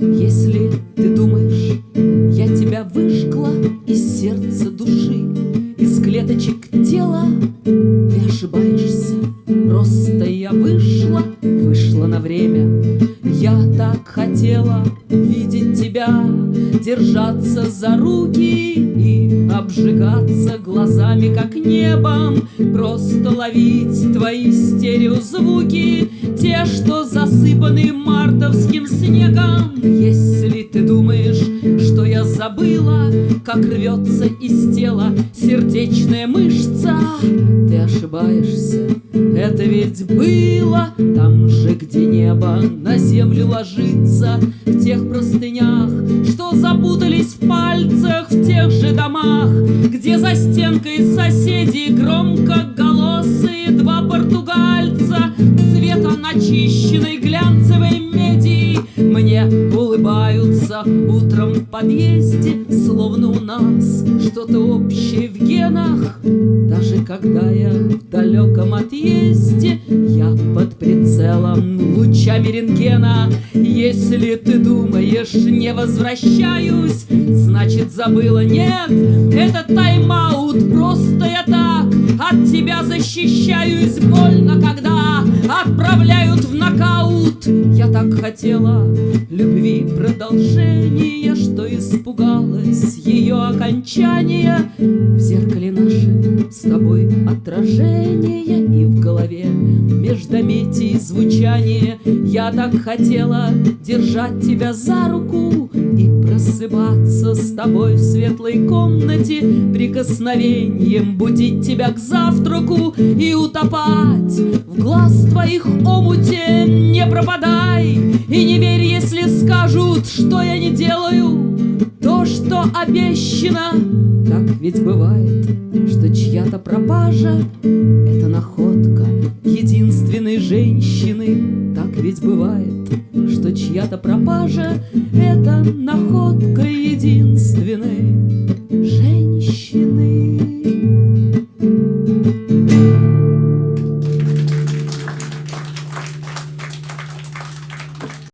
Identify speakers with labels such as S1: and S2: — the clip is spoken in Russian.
S1: Если ты думаешь, я тебя выжгла из сердца души, из клеточек тела, ты ошибаешься. Просто я вышла, вышла на время. Я так хотела видеть тебя, держаться за руки и обжигаться глазами, как небом, просто ловить твои стереозвуки, те, что засыпаны мартовским снегом. Если ты думаешь, что я забыла, как рвется из тела сердечная мышца, ты ошибаешься. Это ведь было там же, где небо на землю ложится, в тех простынях, что запутались в пальцах, в тех же домах, где за стенкой соседи громко голосые два португальца цвета начищенной глянцевой меди мне улыбаются утром в подъезде, словно у нас что-то общее в генах. Даже когда я в далеком отъезде, прицелом лучами рентгена. Если ты думаешь, не возвращаюсь, значит забыла. Нет, это тайм-аут, просто я так от тебя защищаюсь. Больно, когда отправляют в нокаут. Я так хотела любви продолжения, что испугалась ее окончания. В зеркале наше с тобой отражение и в голове междометий звучание. Я так хотела держать тебя за руку и просыпаться с тобой в светлой комнате, прикосновением будить тебя к завтраку и утопать в глаз твоих омуте. Не пропадай и не верь, если скажут, что я не делаю Обещана. Так ведь бывает, что чья-то пропажа — это находка единственной женщины. Так ведь бывает, что чья-то пропажа — это находка единственной женщины.